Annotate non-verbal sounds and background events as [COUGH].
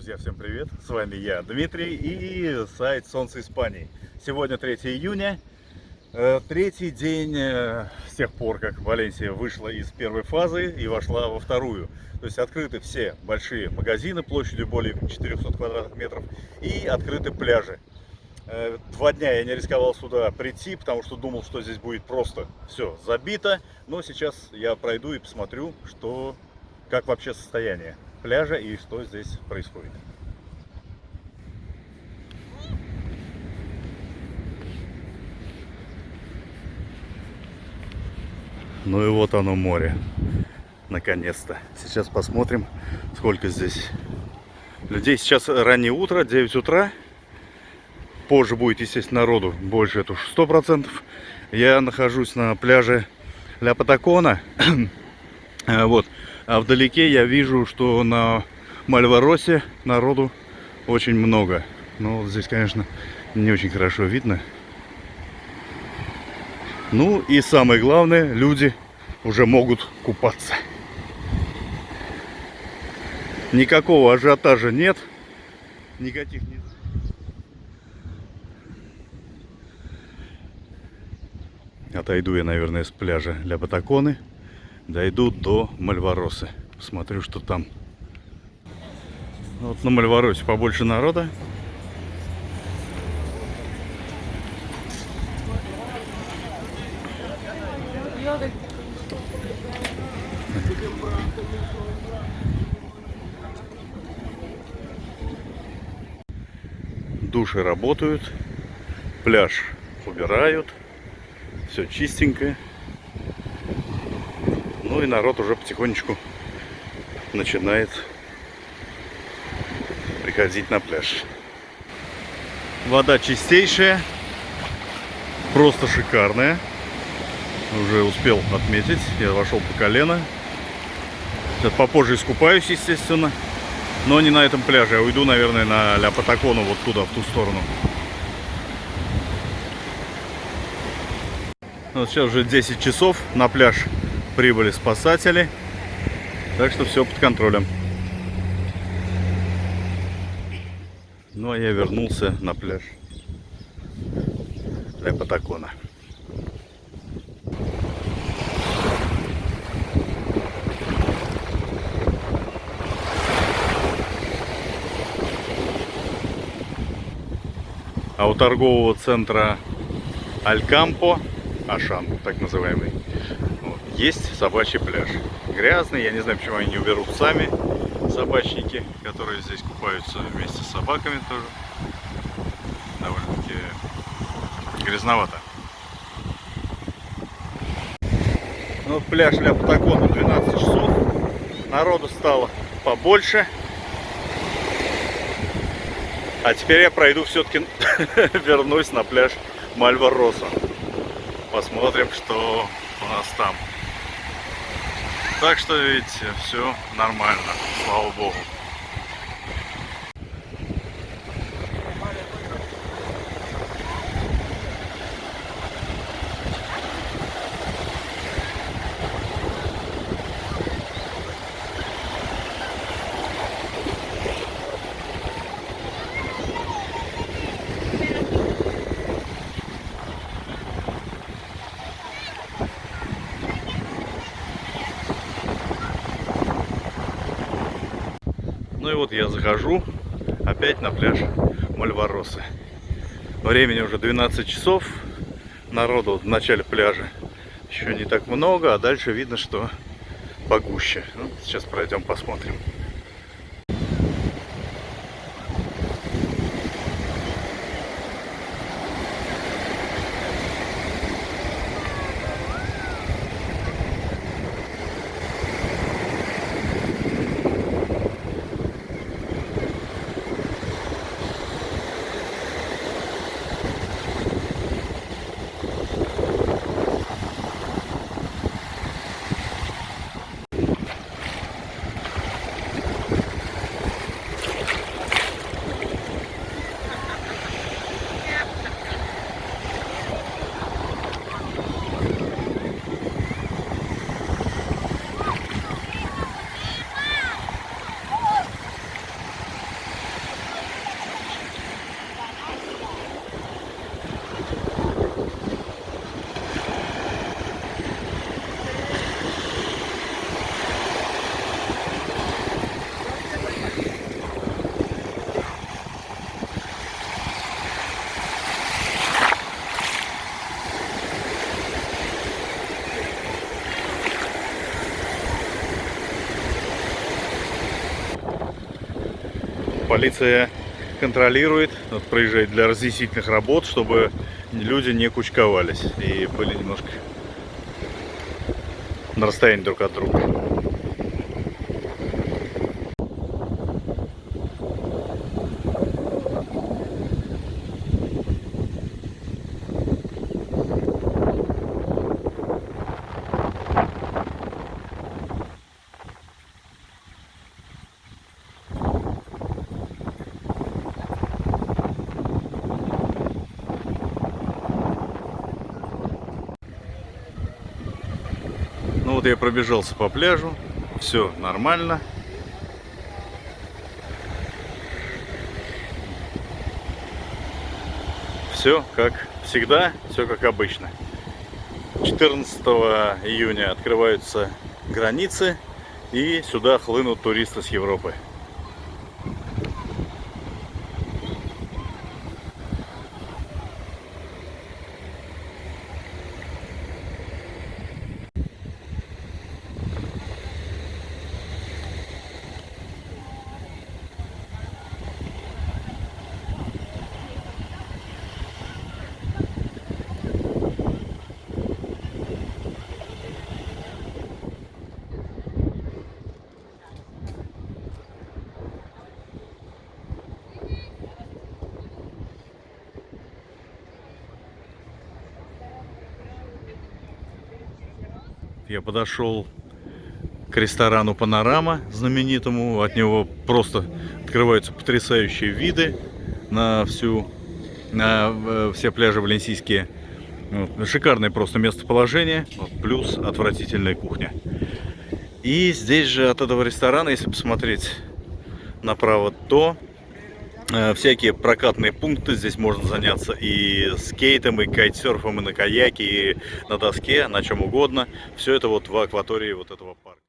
Друзья, всем привет! С вами я, Дмитрий, и сайт Солнце Испании. Сегодня 3 июня, э, третий день э, с тех пор, как Валенсия вышла из первой фазы и вошла во вторую. То есть открыты все большие магазины площадью более 400 квадратных метров и открыты пляжи. Э, два дня я не рисковал сюда прийти, потому что думал, что здесь будет просто все забито. Но сейчас я пройду и посмотрю, что, как вообще состояние пляжа и что здесь происходит. Ну и вот оно море. Наконец-то. Сейчас посмотрим, сколько здесь людей. Сейчас раннее утро, 9 утра. Позже будет, естественно, народу больше, это уж 100%. Я нахожусь на пляже Ля Патакона. [CLEARS THROAT] вот. А вдалеке я вижу, что на Мальваросе народу очень много. Но вот здесь, конечно, не очень хорошо видно. Ну и самое главное, люди уже могут купаться. Никакого ажиотажа нет. Никаких не... Отойду я, наверное, с пляжа для Батаконы дойду до Мальваросы. Посмотрю, что там. Вот на Мальваросе побольше народа. Души работают, пляж убирают, все чистенькое. Ну и народ уже потихонечку начинает приходить на пляж. Вода чистейшая, просто шикарная. Уже успел отметить, я вошел по колено. Сейчас попозже искупаюсь, естественно. Но не на этом пляже, я уйду, наверное, на Ля Патакону, вот туда, в ту сторону. Вот сейчас уже 10 часов, на пляж прибыли спасатели. Так что все под контролем. Ну а я вернулся на пляж для Патакона. А у торгового центра Алькампо, Ашан, так называемый, есть собачий пляж. Грязный, я не знаю, почему они не уберут сами, собачники, которые здесь купаются вместе с собаками тоже. Довольно-таки грязновато. Ну, пляж Ля Патагона 12 часов. Народу стало побольше. А теперь я пройду все-таки, [LAUGHS] вернусь на пляж Мальвароса. Посмотрим, что у нас там. Так что видите, все нормально, слава богу. Ну и вот я захожу опять на пляж Мальваросы. Времени уже 12 часов. Народу в начале пляжа еще не так много, а дальше видно, что погуще. Ну, сейчас пройдем посмотрим. Полиция контролирует, вот, проезжает для разъяснительных работ, чтобы люди не кучковались и были немножко на расстоянии друг от друга. Вот я пробежался по пляжу, все нормально. Все как всегда, все как обычно. 14 июня открываются границы и сюда хлынут туристы с Европы. Я подошел к ресторану Панорама знаменитому. От него просто открываются потрясающие виды на всю, на э, все пляжи валенсийские. Шикарное просто местоположение, плюс отвратительная кухня. И здесь же от этого ресторана, если посмотреть направо, то всякие прокатные пункты. Здесь можно заняться и скейтом, и кайтсерфом, и на каяке, и на доске, на чем угодно. Все это вот в акватории вот этого парка.